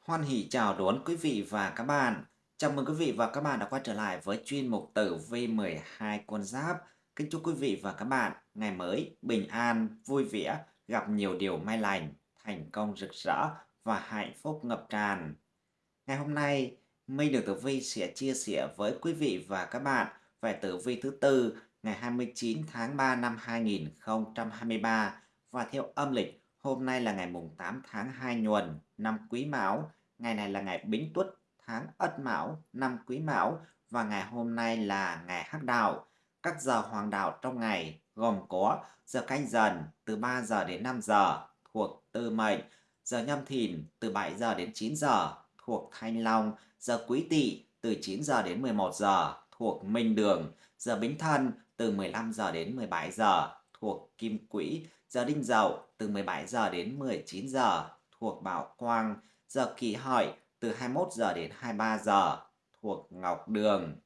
Hoan hỷ chào đón quý vị và các bạn. Chào mừng quý vị và các bạn đã quay trở lại với chuyên mục tử vi 12 con giáp. Kính chúc quý vị và các bạn ngày mới bình an, vui vẻ, gặp nhiều điều may lành, thành công rực rỡ và hạnh phúc ngập tràn. Ngày hôm nay, Minh được Tử Vi sẽ chia sẻ với quý vị và các bạn về tử vi thứ tư ngày 29 tháng 3 năm 2023 và theo âm lịch hôm nay là ngày mùng 8 tháng 2 nhuần năm Quý Mão Ngày này là ngày Bính Tuất, tháng Ất Mão, năm Quý Mão và ngày hôm nay là ngày Hắc Đạo. Các giờ hoàng đạo trong ngày gồm có giờ canh dần từ 3 giờ đến 5 giờ thuộc Tư Mệnh, giờ nhâm thìn từ 7 giờ đến 9 giờ thuộc Thanh Long, giờ Quý Tỵ từ 9 giờ đến 11 giờ thuộc Minh Đường, giờ Bính Thân từ 15 giờ đến 17 giờ thuộc Kim Quỹ, giờ Đinh Dậu từ 17 giờ đến 19 giờ thuộc Bảo Quang, giờ kỷ hợi từ 21 giờ đến 23 giờ thuộc Ngọc Đường.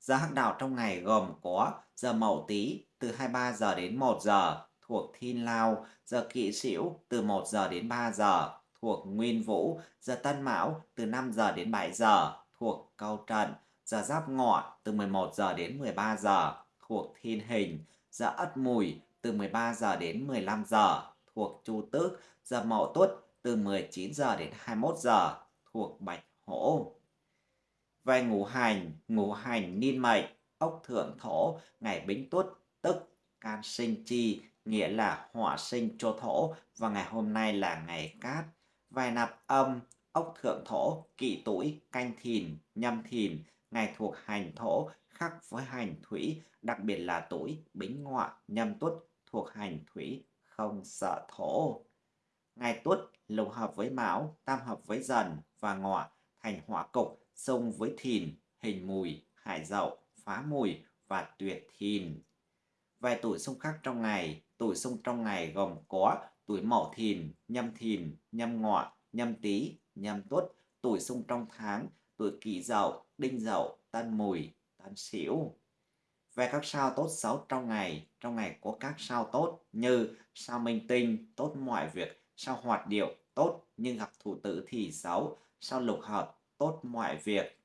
Giờ hắc đạo trong ngày gồm có giờ Mậu Tý từ 23 giờ đến 1 giờ thuộc Thiên Lao, giờ Kỷ Sửu từ 1 giờ đến 3 giờ thuộc Nguyên Vũ, giờ Tân Mão từ 5 giờ đến 7 giờ thuộc Câu Trận, giờ Giáp Ngọ từ 11 giờ đến 13 giờ thuộc Thiên Hình, giờ Ất Mùi từ 13 giờ đến 15 giờ thuộc Chu Tước, giờ Mậu Tuất từ 19 giờ đến 21 giờ thuộc Bạch Hổ. Về ngũ hành, ngũ hành niên mệnh, ốc thượng thổ, ngày bính tuất, tức can sinh chi, nghĩa là hỏa sinh cho thổ và ngày hôm nay là ngày cát. Vài nạp âm, ốc thượng thổ, kỵ tuổi, canh thìn, nhâm thìn, ngày thuộc hành thổ, khác với hành thủy, đặc biệt là tuổi bính ngọ, nhâm tuất thuộc hành thủy, không sợ thổ. Ngày tuất lục hợp với mão, tam hợp với dần và ngọ thành hỏa cục, xung với thìn, hình mùi, hải dậu, phá mùi và tuyệt thìn. Vài tuổi xung khác trong ngày, tuổi xung trong ngày gồm có tuổi mậu thìn, nhâm thìn, nhâm ngọ, nhâm tý, nhâm tuất, tuổi xung trong tháng, tuổi kỷ dậu, đinh dậu, tân mùi, tân sửu. Về các sao tốt xấu trong ngày, trong ngày có các sao tốt như sao minh tinh, tốt mọi việc, sao hoạt điệu, tốt nhưng gặp thủ tử thì xấu, sao lục hợp, tốt mọi việc.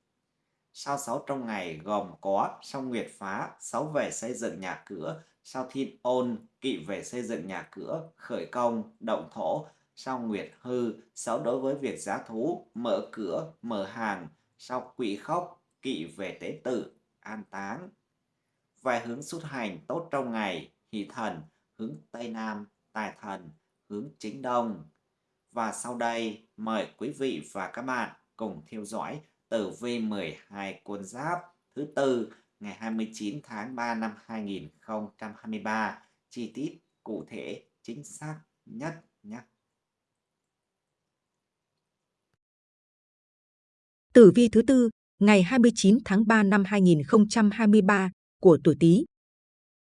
Sao xấu trong ngày gồm có sao nguyệt phá, xấu về xây dựng nhà cửa, sao thiên ôn, kỵ về xây dựng nhà cửa, khởi công, động thổ, sao nguyệt hư, xấu đối với việc giá thú, mở cửa, mở hàng, sao quỷ khóc, kỵ về tế tử, an táng. Vài hướng xuất hành tốt trong ngày, hỷ thần, hướng Tây Nam, tài thần, hướng chính Đông. Và sau đây, mời quý vị và các bạn cùng theo dõi tử vi 12 con giáp thứ tư ngày 29 tháng 3 năm 2023, chi tiết cụ thể chính xác nhất nhé. Tử vi thứ tư ngày 29 tháng 3 năm 2023 của tuổi Tý.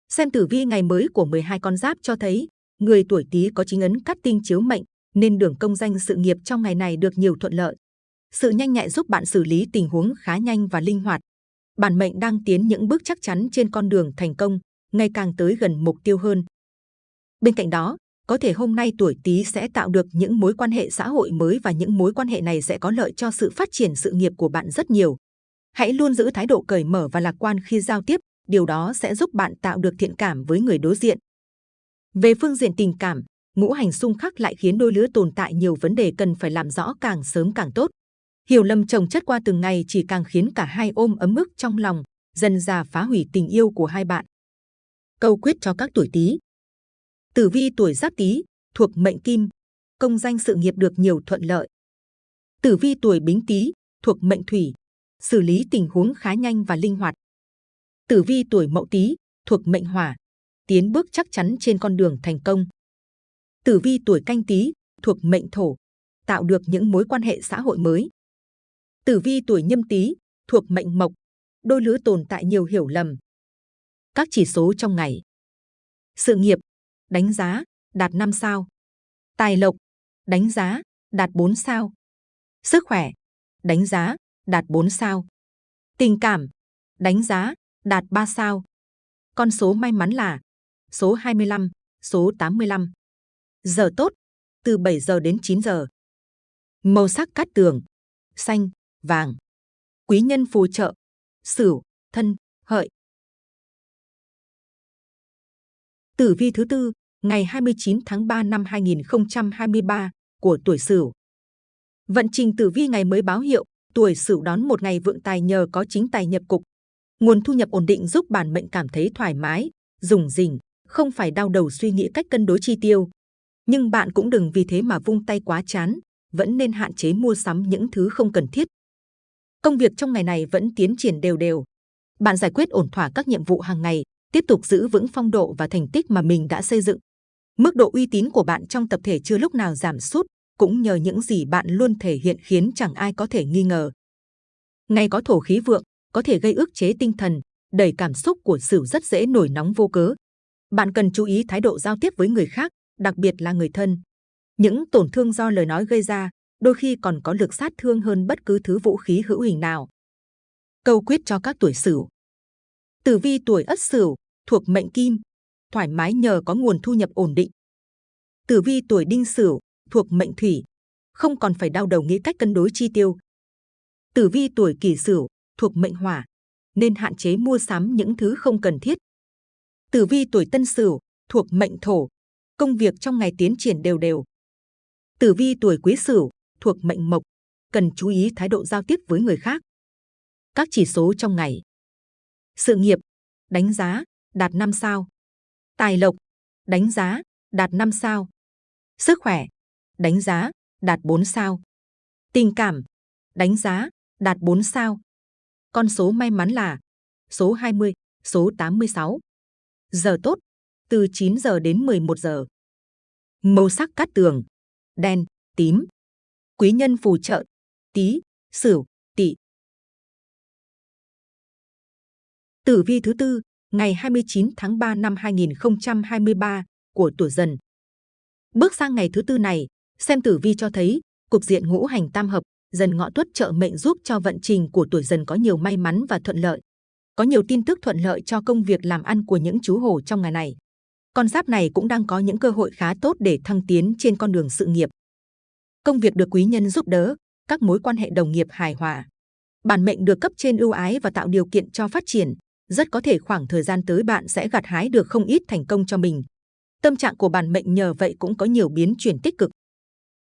Xem tử vi ngày mới của 12 con giáp cho thấy, người tuổi Tý có chính ấn cát tinh chiếu mệnh nên đường công danh sự nghiệp trong ngày này được nhiều thuận lợi. Sự nhanh nhạy giúp bạn xử lý tình huống khá nhanh và linh hoạt. Bản mệnh đang tiến những bước chắc chắn trên con đường thành công, ngày càng tới gần mục tiêu hơn. Bên cạnh đó, có thể hôm nay tuổi Tý sẽ tạo được những mối quan hệ xã hội mới và những mối quan hệ này sẽ có lợi cho sự phát triển sự nghiệp của bạn rất nhiều. Hãy luôn giữ thái độ cởi mở và lạc quan khi giao tiếp, điều đó sẽ giúp bạn tạo được thiện cảm với người đối diện. Về phương diện tình cảm, ngũ hành xung khắc lại khiến đôi lứa tồn tại nhiều vấn đề cần phải làm rõ càng sớm càng tốt. Hiểu lầm chồng chất qua từng ngày chỉ càng khiến cả hai ôm ấm ức trong lòng, dần già phá hủy tình yêu của hai bạn. Câu quyết cho các tuổi Tý. Tử vi tuổi Giáp Tý thuộc mệnh Kim, công danh sự nghiệp được nhiều thuận lợi. Tử vi tuổi Bính Tý thuộc mệnh Thủy, xử lý tình huống khá nhanh và linh hoạt. Tử vi tuổi Mậu Tý thuộc mệnh Hỏa, tiến bước chắc chắn trên con đường thành công. Tử vi tuổi canh tí thuộc mệnh thổ, tạo được những mối quan hệ xã hội mới. Tử vi tuổi nhâm tý thuộc mệnh mộc, đôi lứa tồn tại nhiều hiểu lầm. Các chỉ số trong ngày. Sự nghiệp, đánh giá, đạt 5 sao. Tài lộc, đánh giá, đạt 4 sao. Sức khỏe, đánh giá, đạt 4 sao. Tình cảm, đánh giá, đạt 3 sao. Con số may mắn là số 25, số 85. Giờ tốt, từ 7 giờ đến 9 giờ. Màu sắc cát tường, xanh, vàng. Quý nhân phù trợ, sửu, thân, hợi. Tử vi thứ tư, ngày 29 tháng 3 năm 2023 của tuổi Sửu. Vận trình tử vi ngày mới báo hiệu, tuổi Sửu đón một ngày vượng tài nhờ có chính tài nhập cục. Nguồn thu nhập ổn định giúp bản mệnh cảm thấy thoải mái, dùng dình không phải đau đầu suy nghĩ cách cân đối chi tiêu. Nhưng bạn cũng đừng vì thế mà vung tay quá chán, vẫn nên hạn chế mua sắm những thứ không cần thiết. Công việc trong ngày này vẫn tiến triển đều đều. Bạn giải quyết ổn thỏa các nhiệm vụ hàng ngày, tiếp tục giữ vững phong độ và thành tích mà mình đã xây dựng. Mức độ uy tín của bạn trong tập thể chưa lúc nào giảm sút, cũng nhờ những gì bạn luôn thể hiện khiến chẳng ai có thể nghi ngờ. Ngày có thổ khí vượng, có thể gây ức chế tinh thần, đẩy cảm xúc của Sửu rất dễ nổi nóng vô cớ. Bạn cần chú ý thái độ giao tiếp với người khác, đặc biệt là người thân. Những tổn thương do lời nói gây ra, đôi khi còn có lực sát thương hơn bất cứ thứ vũ khí hữu hình nào. Câu quyết cho các tuổi Sửu. Tử vi tuổi Ất Sửu thuộc mệnh Kim, thoải mái nhờ có nguồn thu nhập ổn định. Tử vi tuổi Đinh Sửu thuộc mệnh Thủy, không còn phải đau đầu nghĩ cách cân đối chi tiêu. Tử vi tuổi Kỷ Sửu thuộc mệnh Hỏa, nên hạn chế mua sắm những thứ không cần thiết. Tử vi tuổi Tân Sửu thuộc mệnh Thổ, công việc trong ngày tiến triển đều đều. Tử vi tuổi Quý Sửu thuộc mệnh Mộc, cần chú ý thái độ giao tiếp với người khác. Các chỉ số trong ngày. Sự nghiệp, đánh giá, đạt 5 sao. Tài lộc, đánh giá, đạt 5 sao. Sức khỏe, đánh giá, đạt 4 sao. Tình cảm, đánh giá, đạt 4 sao. Con số may mắn là số 20, số 86. Giờ tốt, từ 9 giờ đến 11 giờ. Màu sắc cát tường, đen, tím. Quý nhân phù trợ, tí, sửu, tỵ. Tử vi thứ tư, ngày 29 tháng 3 năm 2023 của tuổi dần. Bước sang ngày thứ tư này, xem tử vi cho thấy cục diện ngũ hành tam hợp dần ngọ tuất trợ mệnh giúp cho vận trình của tuổi dần có nhiều may mắn và thuận lợi. Có nhiều tin tức thuận lợi cho công việc làm ăn của những chú hổ trong ngày này. Con giáp này cũng đang có những cơ hội khá tốt để thăng tiến trên con đường sự nghiệp. Công việc được quý nhân giúp đỡ, các mối quan hệ đồng nghiệp hài hòa. Bản mệnh được cấp trên ưu ái và tạo điều kiện cho phát triển. Rất có thể khoảng thời gian tới bạn sẽ gặt hái được không ít thành công cho mình. Tâm trạng của bản mệnh nhờ vậy cũng có nhiều biến chuyển tích cực.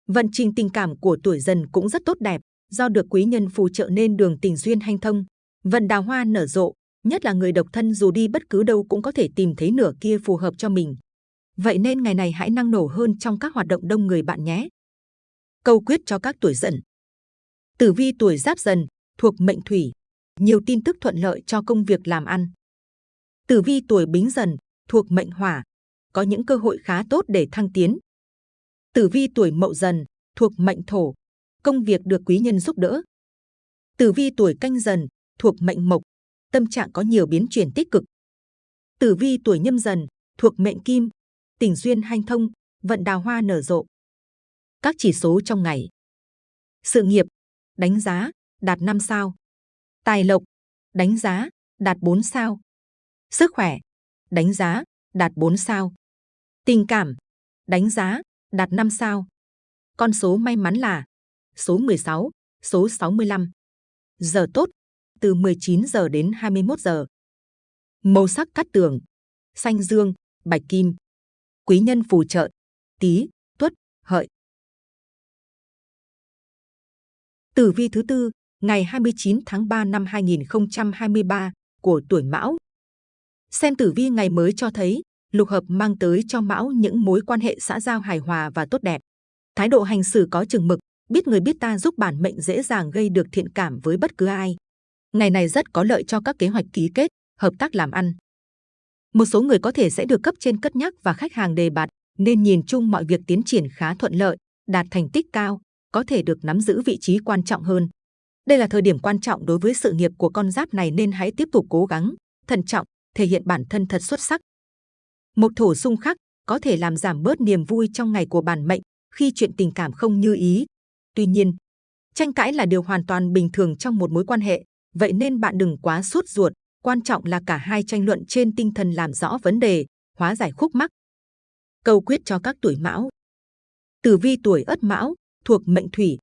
Vận trình tình cảm của tuổi dần cũng rất tốt đẹp, do được quý nhân phù trợ nên đường tình duyên hanh thông, vận đào hoa nở rộ, nhất là người độc thân dù đi bất cứ đâu cũng có thể tìm thấy nửa kia phù hợp cho mình. Vậy nên ngày này hãy năng nổ hơn trong các hoạt động đông người bạn nhé. Câu quyết cho các tuổi dần. Tử vi tuổi giáp dần, thuộc mệnh thủy, nhiều tin tức thuận lợi cho công việc làm ăn. Tử vi tuổi bính dần, thuộc mệnh hỏa, có những cơ hội khá tốt để thăng tiến. Tử vi tuổi mậu dần, thuộc mệnh thổ, công việc được quý nhân giúp đỡ. Tử vi tuổi canh dần, thuộc mệnh mộc, tâm trạng có nhiều biến chuyển tích cực. Tử vi tuổi nhâm dần, thuộc mệnh kim, tình duyên hanh thông, vận đào hoa nở rộ. Các chỉ số trong ngày. Sự nghiệp, đánh giá, đạt 5 sao. Tài lộc, đánh giá, đạt 4 sao. Sức khỏe, đánh giá, đạt 4 sao. Tình cảm, đánh giá, đạt 5 sao. Con số may mắn là số 16, số 65. Giờ tốt, từ 19 giờ đến 21 giờ. Màu sắc cắt tường, xanh dương, bạch kim. Quý nhân phù trợ, tí, tuất, hợi. Tử vi thứ tư, ngày 29 tháng 3 năm 2023 của tuổi Mão. Xem tử vi ngày mới cho thấy, lục hợp mang tới cho Mão những mối quan hệ xã giao hài hòa và tốt đẹp. Thái độ hành xử có chừng mực, biết người biết ta giúp bản mệnh dễ dàng gây được thiện cảm với bất cứ ai. Ngày này rất có lợi cho các kế hoạch ký kết, hợp tác làm ăn. Một số người có thể sẽ được cấp trên cất nhắc và khách hàng đề bạt, nên nhìn chung mọi việc tiến triển khá thuận lợi, đạt thành tích cao, có thể được nắm giữ vị trí quan trọng hơn. Đây là thời điểm quan trọng đối với sự nghiệp của con giáp này nên hãy tiếp tục cố gắng, thận trọng, thể hiện bản thân thật xuất sắc. Một thổ xung khắc có thể làm giảm bớt niềm vui trong ngày của bản mệnh khi chuyện tình cảm không như ý. Tuy nhiên, tranh cãi là điều hoàn toàn bình thường trong một mối quan hệ, vậy nên bạn đừng quá sốt ruột. Quan trọng là cả hai tranh luận trên tinh thần làm rõ vấn đề, hóa giải khúc mắc. Câu quyết cho các tuổi mão. Tử vi tuổi ất mão, thuộc mệnh thủy,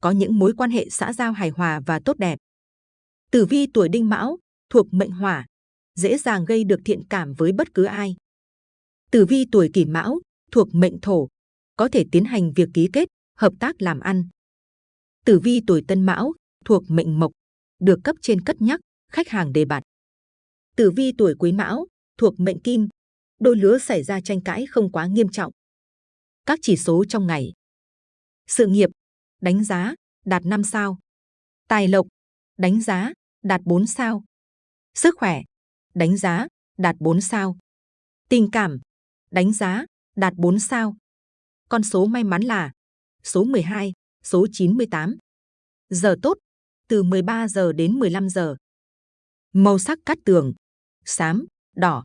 có những mối quan hệ xã giao hài hòa và tốt đẹp. Tử vi tuổi đinh mão, thuộc mệnh hỏa, dễ dàng gây được thiện cảm với bất cứ ai. Tử vi tuổi kỷ mão, thuộc mệnh thổ, có thể tiến hành việc ký kết, hợp tác làm ăn. Tử vi tuổi tân mão, thuộc mệnh mộc, được cấp trên cất nhắc, khách hàng đề bạt. Tử vi tuổi quý mão, thuộc mệnh kim, đôi lứa xảy ra tranh cãi không quá nghiêm trọng. Các chỉ số trong ngày. Sự nghiệp, đánh giá, đạt 5 sao. Tài lộc, đánh giá, đạt 4 sao. Sức khỏe, đánh giá, đạt 4 sao. Tình cảm, đánh giá, đạt 4 sao. Con số may mắn là số 12, số 98. Giờ tốt, từ 13 giờ đến 15 giờ. Màu sắc cát tường, xám, đỏ.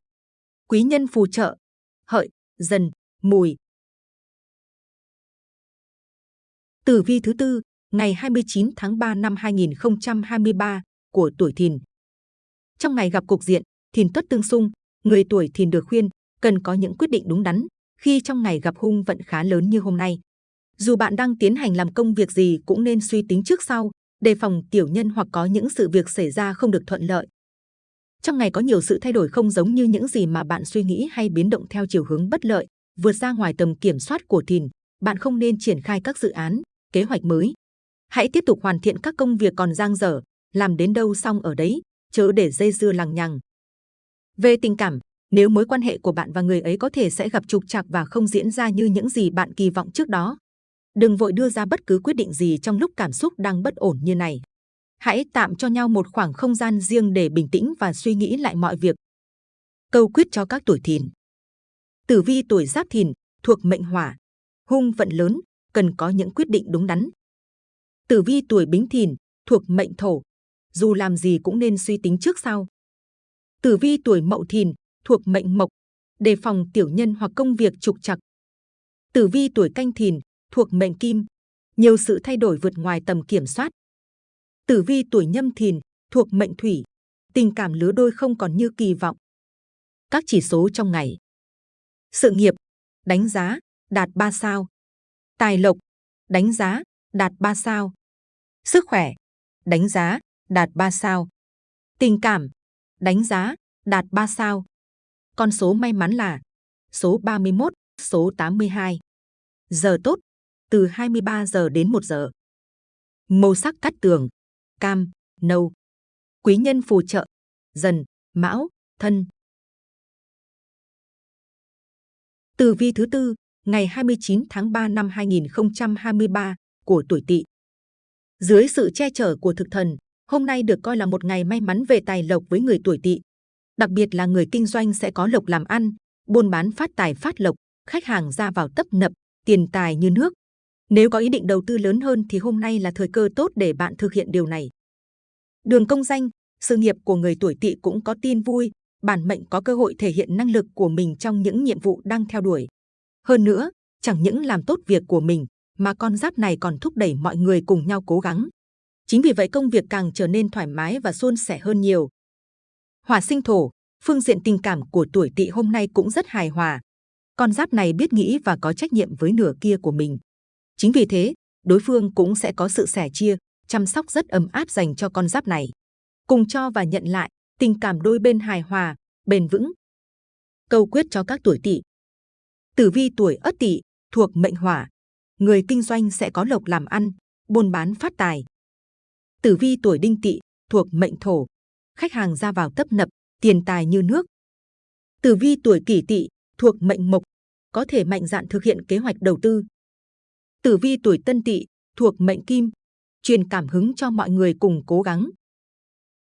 Quý nhân phù trợ, hợi, dần, mùi. Tử vi thứ tư, ngày 29 tháng 3 năm 2023 của tuổi Thìn. Trong ngày gặp cục diện Thìn tuất tương xung, người tuổi Thìn được khuyên cần có những quyết định đúng đắn khi trong ngày gặp hung vận khá lớn như hôm nay. Dù bạn đang tiến hành làm công việc gì cũng nên suy tính trước sau, đề phòng tiểu nhân hoặc có những sự việc xảy ra không được thuận lợi. Trong ngày có nhiều sự thay đổi không giống như những gì mà bạn suy nghĩ hay biến động theo chiều hướng bất lợi, vượt ra ngoài tầm kiểm soát của thìn. Bạn không nên triển khai các dự án, kế hoạch mới. Hãy tiếp tục hoàn thiện các công việc còn dang dở, làm đến đâu xong ở đấy, chớ để dây dưa lằng nhằng. Về tình cảm, nếu mối quan hệ của bạn và người ấy có thể sẽ gặp trục trặc và không diễn ra như những gì bạn kỳ vọng trước đó. Đừng vội đưa ra bất cứ quyết định gì trong lúc cảm xúc đang bất ổn như này. Hãy tạm cho nhau một khoảng không gian riêng để bình tĩnh và suy nghĩ lại mọi việc. Câu quyết cho các tuổi thìn. Tử vi tuổi giáp thìn, thuộc mệnh hỏa. Hung vận lớn, cần có những quyết định đúng đắn. Tử vi tuổi bính thìn, thuộc mệnh thổ. Dù làm gì cũng nên suy tính trước sau. Tử vi tuổi mậu thìn, thuộc mệnh mộc, đề phòng tiểu nhân hoặc công việc trục trặc. Tử vi tuổi canh thìn, thuộc mệnh kim, nhiều sự thay đổi vượt ngoài tầm kiểm soát. Tử vi tuổi nhâm thìn, thuộc mệnh thủy, tình cảm lứa đôi không còn như kỳ vọng. Các chỉ số trong ngày. Sự nghiệp, đánh giá, đạt 3 sao. Tài lộc, đánh giá, đạt 3 sao. Sức khỏe, đánh giá, đạt 3 sao. Tình cảm, đánh giá, đạt 3 sao. Con số may mắn là số 31, số 82. Giờ tốt, từ 23 giờ đến 1 giờ. Màu sắc cắt tường, cam, nâu. Quý nhân phù trợ, dần, mão, thân. Tử vi thứ tư, ngày 29 tháng 3 năm 2023 của tuổi Tỵ. Dưới sự che chở của thực thần, hôm nay được coi là một ngày may mắn về tài lộc với người tuổi Tỵ. Đặc biệt là người kinh doanh sẽ có lộc làm ăn, buôn bán phát tài phát lộc, khách hàng ra vào tấp nập, tiền tài như nước. Nếu có ý định đầu tư lớn hơn thì hôm nay là thời cơ tốt để bạn thực hiện điều này. Đường công danh, sự nghiệp của người tuổi tỵ cũng có tin vui, bản mệnh có cơ hội thể hiện năng lực của mình trong những nhiệm vụ đang theo đuổi. Hơn nữa, chẳng những làm tốt việc của mình, mà con giáp này còn thúc đẩy mọi người cùng nhau cố gắng. Chính vì vậy công việc càng trở nên thoải mái và suôn sẻ hơn nhiều. Hỏa sinh thổ, phương diện tình cảm của tuổi tỵ hôm nay cũng rất hài hòa. Con giáp này biết nghĩ và có trách nhiệm với nửa kia của mình. Chính vì thế, đối phương cũng sẽ có sự sẻ chia, chăm sóc rất ấm áp dành cho con giáp này. Cùng cho và nhận lại, tình cảm đôi bên hài hòa, bền vững. Câu quyết cho các tuổi tỵ. Tử vi tuổi Ất Tỵ thuộc mệnh hỏa, người kinh doanh sẽ có lộc làm ăn, buôn bán phát tài. Tử vi tuổi Đinh Tỵ thuộc mệnh thổ, khách hàng ra vào tấp nập, tiền tài như nước. Tử vi tuổi Kỷ Tỵ thuộc mệnh mộc, có thể mạnh dạn thực hiện kế hoạch đầu tư, Tử vi tuổi Tân Tỵ thuộc mệnh Kim, truyền cảm hứng cho mọi người cùng cố gắng.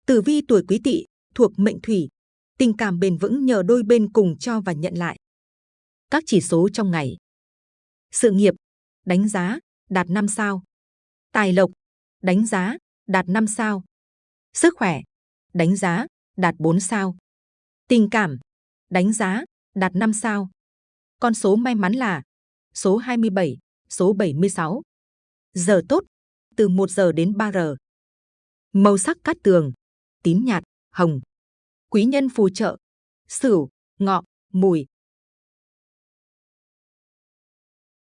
Tử vi tuổi Quý Tỵ thuộc mệnh Thủy, tình cảm bền vững nhờ đôi bên cùng cho và nhận lại. Các chỉ số trong ngày. Sự nghiệp, đánh giá, đạt 5 sao. Tài lộc, đánh giá, đạt 5 sao. Sức khỏe, đánh giá, đạt 4 sao. Tình cảm, đánh giá, đạt 5 sao. Con số may mắn là số 27, số 76. Giờ tốt, từ 1 giờ đến 3 giờ. Màu sắc cát tường, tím nhạt, hồng. Quý nhân phù trợ, sửu, ngọ, mùi.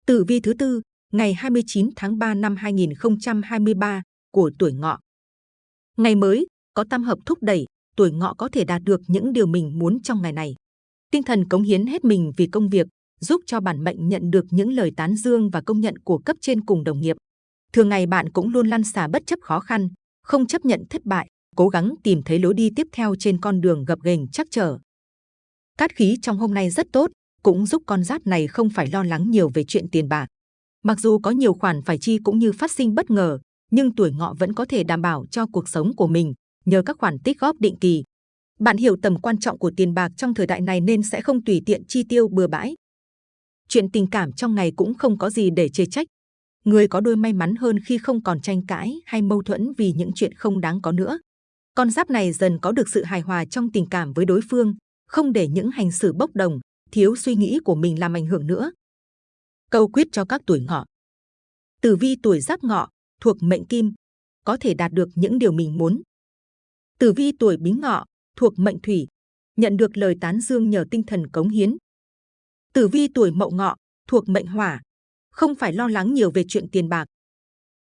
Tử vi thứ tư, ngày 29 tháng 3 năm 2023 của tuổi ngọ. Ngày mới, có tam hợp thúc đẩy, tuổi ngọ có thể đạt được những điều mình muốn trong ngày này. Tinh thần cống hiến hết mình vì công việc, giúp cho bản mệnh nhận được những lời tán dương và công nhận của cấp trên cùng đồng nghiệp. Thường ngày bạn cũng luôn lăn xả bất chấp khó khăn, không chấp nhận thất bại, cố gắng tìm thấy lối đi tiếp theo trên con đường gập ghềnh chắc trở. Cát khí trong hôm nay rất tốt, cũng giúp con giáp này không phải lo lắng nhiều về chuyện tiền bạc. Mặc dù có nhiều khoản phải chi cũng như phát sinh bất ngờ, nhưng tuổi ngọ vẫn có thể đảm bảo cho cuộc sống của mình nhờ các khoản tích góp định kỳ. Bạn hiểu tầm quan trọng của tiền bạc trong thời đại này nên sẽ không tùy tiện chi tiêu bừa bãi. Chuyện tình cảm trong ngày cũng không có gì để chê trách. Người có đôi may mắn hơn khi không còn tranh cãi hay mâu thuẫn vì những chuyện không đáng có nữa. Con giáp này dần có được sự hài hòa trong tình cảm với đối phương, không để những hành xử bốc đồng, thiếu suy nghĩ của mình làm ảnh hưởng nữa. Câu quyết cho các tuổi ngọ. Tử vi tuổi giáp ngọ, thuộc mệnh kim, có thể đạt được những điều mình muốn. Tử vi tuổi bính ngọ, thuộc mệnh thủy, nhận được lời tán dương nhờ tinh thần cống hiến. Tử vi tuổi mậu ngọ, thuộc mệnh hỏa, không phải lo lắng nhiều về chuyện tiền bạc.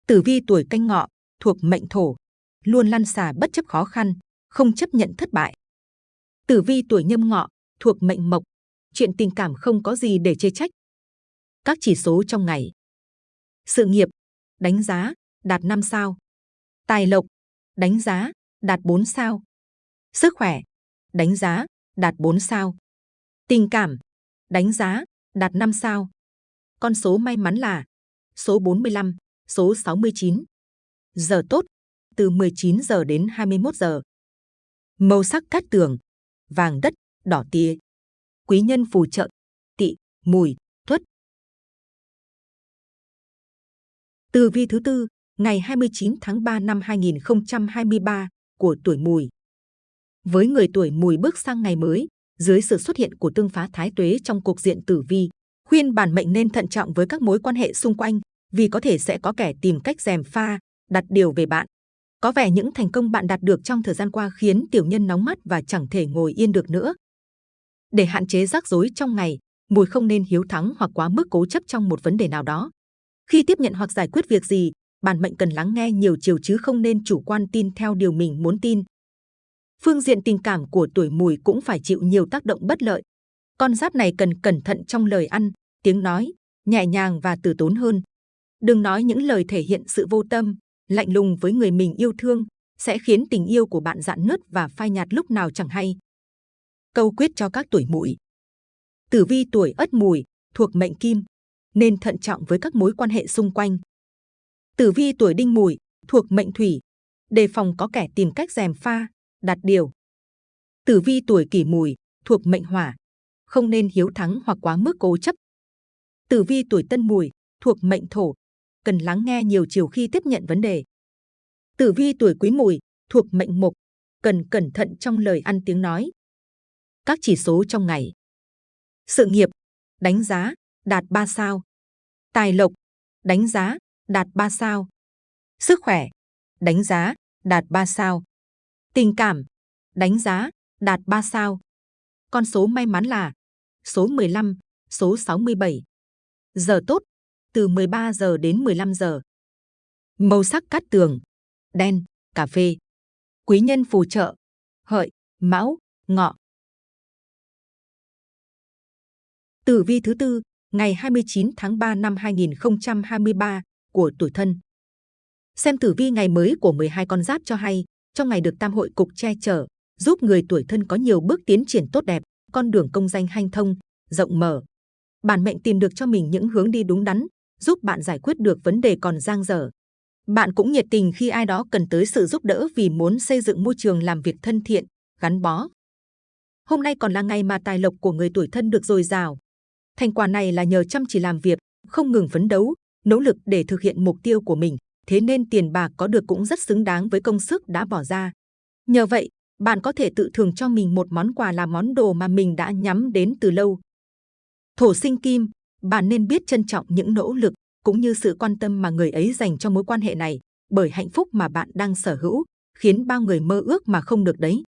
Tử vi tuổi canh ngọ, thuộc mệnh thổ, luôn lăn xả bất chấp khó khăn, không chấp nhận thất bại. Tử vi tuổi nhâm ngọ, thuộc mệnh mộc, chuyện tình cảm không có gì để chê trách. Các chỉ số trong ngày. Sự nghiệp, đánh giá, đạt 5 sao. Tài lộc, đánh giá, đạt 4 sao. Sức khỏe, đánh giá, đạt 4 sao. Tình cảm, đánh giá, đạt 5 sao. Con số may mắn là số 45, số 69. Giờ tốt, từ 19 giờ đến 21 giờ. Màu sắc cát tường, vàng đất, đỏ tía. Quý nhân phù trợ, tị, mùi, tuất. Từ vi thứ tư, ngày 29 tháng 3 năm 2023 của tuổi mùi. Với người tuổi mùi bước sang ngày mới, dưới sự xuất hiện của tương phá thái tuế trong cuộc diện tử vi, khuyên bản mệnh nên thận trọng với các mối quan hệ xung quanh, vì có thể sẽ có kẻ tìm cách dèm pha, đặt điều về bạn. Có vẻ những thành công bạn đạt được trong thời gian qua khiến tiểu nhân nóng mắt và chẳng thể ngồi yên được nữa. Để hạn chế rắc rối trong ngày, mùi không nên hiếu thắng hoặc quá mức cố chấp trong một vấn đề nào đó. Khi tiếp nhận hoặc giải quyết việc gì, bản mệnh cần lắng nghe nhiều chiều chứ không nên chủ quan tin theo điều mình muốn tin. Phương diện tình cảm của tuổi mùi cũng phải chịu nhiều tác động bất lợi. Con giáp này cần cẩn thận trong lời ăn, tiếng nói, nhẹ nhàng và từ tốn hơn. Đừng nói những lời thể hiện sự vô tâm, lạnh lùng với người mình yêu thương, sẽ khiến tình yêu của bạn dạn nứt và phai nhạt lúc nào chẳng hay. Câu quyết cho các tuổi mùi. Tử vi tuổi ất mùi, thuộc mệnh kim, nên thận trọng với các mối quan hệ xung quanh. Tử vi tuổi đinh mùi, thuộc mệnh thủy, đề phòng có kẻ tìm cách dèm pha, đạt điều. Tử vi tuổi kỷ mùi, thuộc mệnh hỏa, không nên hiếu thắng hoặc quá mức cố chấp. Tử vi tuổi tân mùi, thuộc mệnh thổ, cần lắng nghe nhiều chiều khi tiếp nhận vấn đề. Tử vi tuổi quý mùi, thuộc mệnh mộc, cần cẩn thận trong lời ăn tiếng nói. Các chỉ số trong ngày. Sự nghiệp, đánh giá, đạt 3 sao. Tài lộc, đánh giá, đạt 3 sao. Sức khỏe, đánh giá, đạt 3 sao. Tình cảm, đánh giá, đạt 3 sao. Con số may mắn là số 15, số 67. Giờ tốt, từ 13 giờ đến 15 giờ. Màu sắc cát tường, đen, cà phê. Quý nhân phù trợ, hợi, mão, ngọ. Tử vi thứ tư, ngày 29 tháng 3 năm 2023 của tuổi thân. Xem tử vi ngày mới của 12 con giáp cho hay, trong ngày được tam hội cục che chở, giúp người tuổi thân có nhiều bước tiến triển tốt đẹp, con đường công danh hanh thông, rộng mở. Bản mệnh tìm được cho mình những hướng đi đúng đắn, giúp bạn giải quyết được vấn đề còn dang dở. Bạn cũng nhiệt tình khi ai đó cần tới sự giúp đỡ vì muốn xây dựng môi trường làm việc thân thiện, gắn bó. Hôm nay còn là ngày mà tài lộc của người tuổi thân được dồi dào. Thành quả này là nhờ chăm chỉ làm việc, không ngừng phấn đấu, nỗ lực để thực hiện mục tiêu của mình. Thế nên tiền bạc có được cũng rất xứng đáng với công sức đã bỏ ra. Nhờ vậy, bạn có thể tự thưởng cho mình một món quà là món đồ mà mình đã nhắm đến từ lâu. Thổ sinh kim, bạn nên biết trân trọng những nỗ lực cũng như sự quan tâm mà người ấy dành cho mối quan hệ này, bởi hạnh phúc mà bạn đang sở hữu khiến bao người mơ ước mà không được đấy.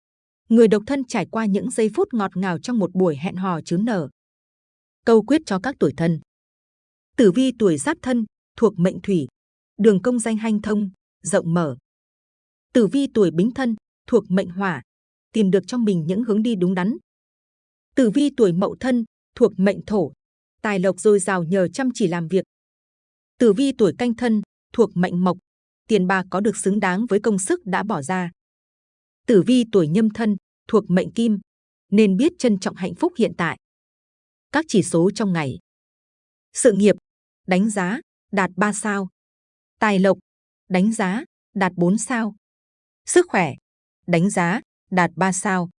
Người độc thân trải qua những giây phút ngọt ngào trong một buổi hẹn hò chứa nở. Câu quyết cho các tuổi thân. Tử vi tuổi giáp thân, thuộc mệnh thủy, đường công danh hanh thông, rộng mở. Tử vi tuổi bính thân, thuộc mệnh hỏa, tìm được cho mình những hướng đi đúng đắn. Tử vi tuổi mậu thân, thuộc mệnh thổ, tài lộc dồi dào nhờ chăm chỉ làm việc. Tử vi tuổi canh thân, thuộc mệnh mộc, tiền bạc có được xứng đáng với công sức đã bỏ ra. Tử vi tuổi nhâm thân, thuộc mệnh kim, nên biết trân trọng hạnh phúc hiện tại. Các chỉ số trong ngày. Sự nghiệp, đánh giá, đạt 3 sao. Tài lộc, đánh giá, đạt 4 sao. Sức khỏe, đánh giá, đạt 3 sao.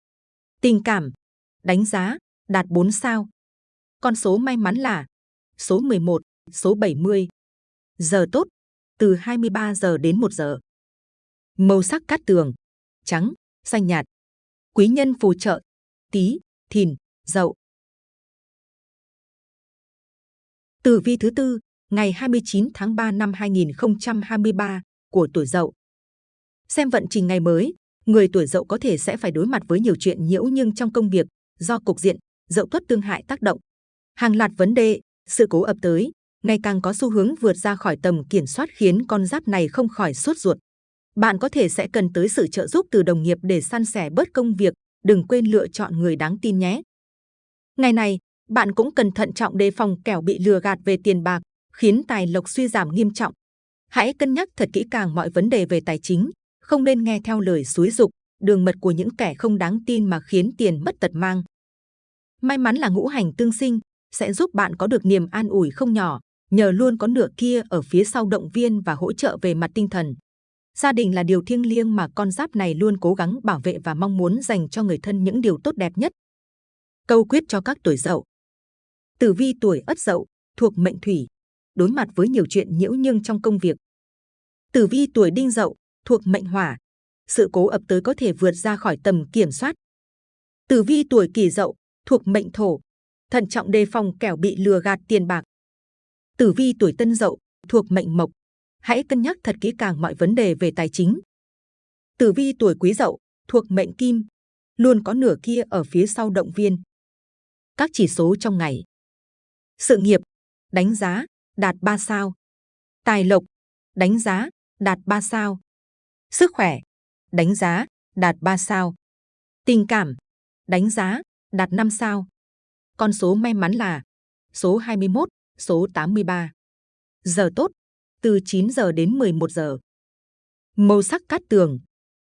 Tình cảm, đánh giá, đạt 4 sao. Con số may mắn là số 11, số 70. Giờ tốt, từ 23 giờ đến 1 giờ. Màu sắc cát tường, trắng, xanh nhạt. Quý nhân phù trợ, tí, thìn, dậu. Tử vi thứ tư, ngày 29 tháng 3 năm 2023 của tuổi Dậu. Xem vận trình ngày mới, người tuổi Dậu có thể sẽ phải đối mặt với nhiều chuyện nhiễu nhưng trong công việc do cục diện Dậu tuất tương hại tác động. Hàng loạt vấn đề, sự cố ập tới, ngày càng có xu hướng vượt ra khỏi tầm kiểm soát khiến con giáp này không khỏi sốt ruột. Bạn có thể sẽ cần tới sự trợ giúp từ đồng nghiệp để san sẻ bớt công việc, đừng quên lựa chọn người đáng tin nhé. Ngày này, bạn cũng cần thận trọng đề phòng kẻo bị lừa gạt về tiền bạc, khiến tài lộc suy giảm nghiêm trọng. Hãy cân nhắc thật kỹ càng mọi vấn đề về tài chính, không nên nghe theo lời xúi dục, đường mật của những kẻ không đáng tin mà khiến tiền mất tật mang. May mắn là ngũ hành tương sinh sẽ giúp bạn có được niềm an ủi không nhỏ, nhờ luôn có nửa kia ở phía sau động viên và hỗ trợ về mặt tinh thần. Gia đình là điều thiêng liêng mà con giáp này luôn cố gắng bảo vệ và mong muốn dành cho người thân những điều tốt đẹp nhất. Câu quyết cho các tuổi dậu Tử vi tuổi ất dậu, thuộc mệnh thủy, đối mặt với nhiều chuyện nhiễu nhưng trong công việc. Tử vi tuổi đinh dậu, thuộc mệnh hỏa, sự cố ập tới có thể vượt ra khỏi tầm kiểm soát. Tử vi tuổi kỷ dậu, thuộc mệnh thổ, thận trọng đề phòng kẻo bị lừa gạt tiền bạc. Tử vi tuổi tân dậu, thuộc mệnh mộc, hãy cân nhắc thật kỹ càng mọi vấn đề về tài chính. Tử vi tuổi quý dậu, thuộc mệnh kim, luôn có nửa kia ở phía sau động viên. Các chỉ số trong ngày. Sự nghiệp, đánh giá, đạt 3 sao. Tài lộc, đánh giá, đạt 3 sao. Sức khỏe, đánh giá, đạt 3 sao. Tình cảm, đánh giá, đạt 5 sao. Con số may mắn là số 21, số 83. Giờ tốt, từ 9 giờ đến 11 giờ. Màu sắc cát tường,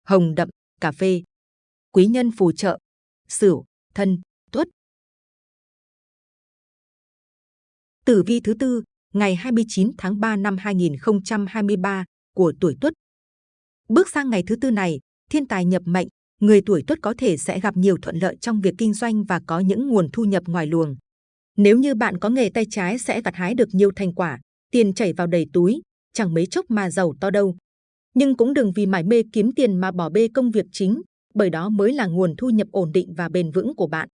hồng đậm, cà phê. Quý nhân phù trợ, sửu, thân, tuất. Tử vi thứ tư, ngày 29 tháng 3 năm 2023 của tuổi Tuất. Bước sang ngày thứ tư này, thiên tài nhập mệnh, người tuổi Tuất có thể sẽ gặp nhiều thuận lợi trong việc kinh doanh và có những nguồn thu nhập ngoài luồng. Nếu như bạn có nghề tay trái sẽ gặt hái được nhiều thành quả, tiền chảy vào đầy túi, chẳng mấy chốc mà giàu to đâu. Nhưng cũng đừng vì mải mê kiếm tiền mà bỏ bê công việc chính, bởi đó mới là nguồn thu nhập ổn định và bền vững của bạn.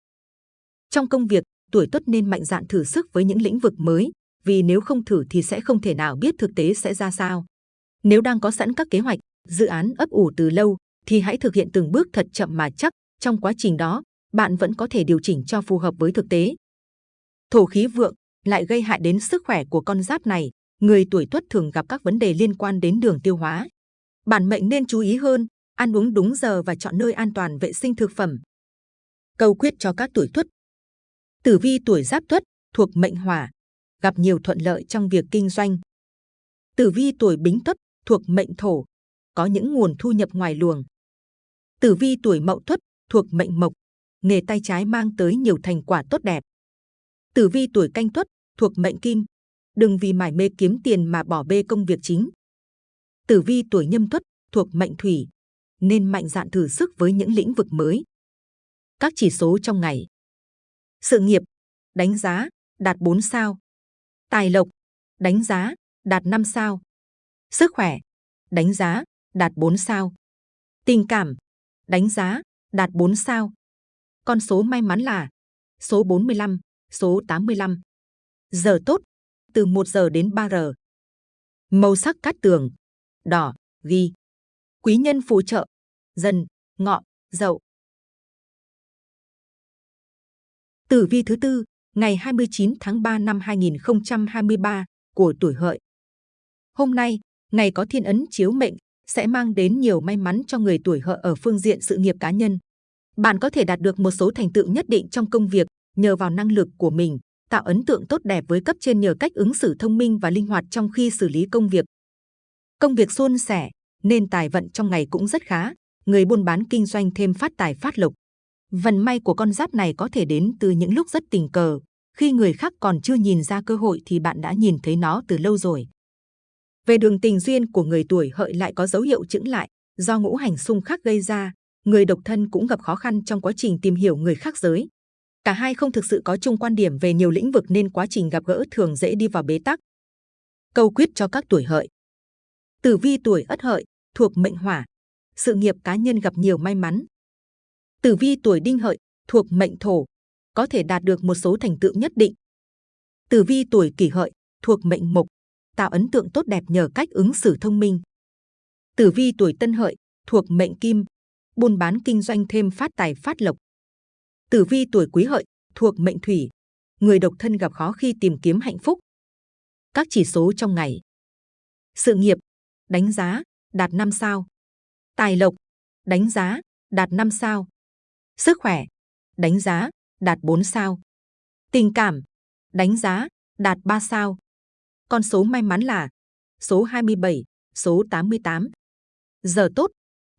Trong công việc, tuổi tuất nên mạnh dạn thử sức với những lĩnh vực mới, vì nếu không thử thì sẽ không thể nào biết thực tế sẽ ra sao. Nếu đang có sẵn các kế hoạch, dự án ấp ủ từ lâu, thì hãy thực hiện từng bước thật chậm mà chắc. Trong quá trình đó, bạn vẫn có thể điều chỉnh cho phù hợp với thực tế. Thổ khí vượng lại gây hại đến sức khỏe của con giáp này. Người tuổi tuất thường gặp các vấn đề liên quan đến đường tiêu hóa. Bản mệnh nên chú ý hơn, ăn uống đúng giờ và chọn nơi an toàn vệ sinh thực phẩm. Câu quyết cho các tuổi tuất Tử vi tuổi Giáp Tuất thuộc mệnh Hỏa, gặp nhiều thuận lợi trong việc kinh doanh. Tử vi tuổi Bính Tuất thuộc mệnh Thổ, có những nguồn thu nhập ngoài luồng. Tử vi tuổi Mậu Tuất thuộc mệnh Mộc, nghề tay trái mang tới nhiều thành quả tốt đẹp. Tử vi tuổi Canh Tuất thuộc mệnh Kim, đừng vì mải mê kiếm tiền mà bỏ bê công việc chính. Tử vi tuổi Nhâm Tuất thuộc mệnh Thủy, nên mạnh dạn thử sức với những lĩnh vực mới. Các chỉ số trong ngày sự nghiệp, đánh giá, đạt 4 sao. Tài lộc, đánh giá, đạt 5 sao. Sức khỏe, đánh giá, đạt 4 sao. Tình cảm, đánh giá, đạt 4 sao. Con số may mắn là số 45, số 85. Giờ tốt, từ 1 giờ đến 3 giờ. Màu sắc cát tường, đỏ, ghi. Quý nhân phù trợ, dần, ngọ, dậu. Tử vi thứ tư, ngày 29 tháng 3 năm 2023 của tuổi hợi. Hôm nay, ngày có thiên ấn chiếu mệnh sẽ mang đến nhiều may mắn cho người tuổi hợi ở phương diện sự nghiệp cá nhân. Bạn có thể đạt được một số thành tựu nhất định trong công việc nhờ vào năng lực của mình, tạo ấn tượng tốt đẹp với cấp trên nhờ cách ứng xử thông minh và linh hoạt trong khi xử lý công việc. Công việc suôn sẻ, nên tài vận trong ngày cũng rất khá, người buôn bán kinh doanh thêm phát tài phát lộc. Vận may của con giáp này có thể đến từ những lúc rất tình cờ, khi người khác còn chưa nhìn ra cơ hội thì bạn đã nhìn thấy nó từ lâu rồi. Về đường tình duyên của người tuổi hợi lại có dấu hiệu chững lại, do ngũ hành xung khắc gây ra, người độc thân cũng gặp khó khăn trong quá trình tìm hiểu người khác giới. Cả hai không thực sự có chung quan điểm về nhiều lĩnh vực nên quá trình gặp gỡ thường dễ đi vào bế tắc. Câu quyết cho các tuổi hợi Tử vi tuổi ất hợi, thuộc mệnh hỏa. Sự nghiệp cá nhân gặp nhiều may mắn. Tử vi tuổi đinh hợi, thuộc mệnh thổ. Có thể đạt được một số thành tựu nhất định. Tử vi tuổi kỷ hợi, thuộc mệnh mộc. Tạo ấn tượng tốt đẹp nhờ cách ứng xử thông minh. Tử vi tuổi tân hợi, thuộc mệnh kim. Buôn bán kinh doanh thêm phát tài phát lộc. Tử vi tuổi quý hợi, thuộc mệnh thủy. Người độc thân gặp khó khi tìm kiếm hạnh phúc. Các chỉ số trong ngày. Sự nghiệp, đánh giá, đạt 5 sao. Tài lộc, đánh giá, đạt 5 sao. Sức khỏe, đánh giá, đạt 4 sao. Tình cảm, đánh giá, đạt 3 sao. Con số may mắn là số 27, số 88. Giờ tốt,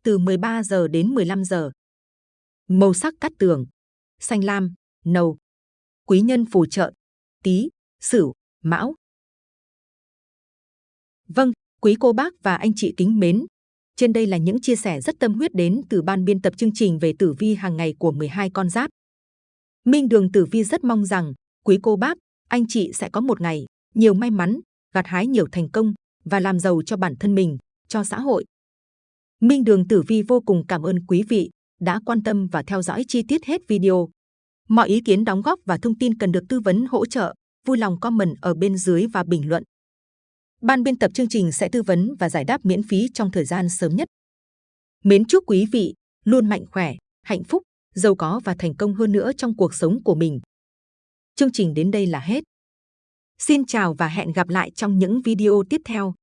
từ 13 giờ đến 15 giờ. Màu sắc cắt tường, xanh lam, nâu. Quý nhân phù trợ, tí, sửu, mão. Vâng, quý cô bác và anh chị kính mến. Trên đây là những chia sẻ rất tâm huyết đến từ ban biên tập chương trình về tử vi hàng ngày của 12 con giáp. Minh Đường Tử Vi rất mong rằng quý cô bác, anh chị sẽ có một ngày nhiều may mắn, gặt hái nhiều thành công và làm giàu cho bản thân mình, cho xã hội. Minh Đường Tử Vi vô cùng cảm ơn quý vị đã quan tâm và theo dõi chi tiết hết video. Mọi ý kiến đóng góp và thông tin cần được tư vấn hỗ trợ, vui lòng comment ở bên dưới và bình luận. Ban biên tập chương trình sẽ tư vấn và giải đáp miễn phí trong thời gian sớm nhất. Mến chúc quý vị luôn mạnh khỏe, hạnh phúc, giàu có và thành công hơn nữa trong cuộc sống của mình. Chương trình đến đây là hết. Xin chào và hẹn gặp lại trong những video tiếp theo.